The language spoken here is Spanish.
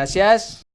Gracias.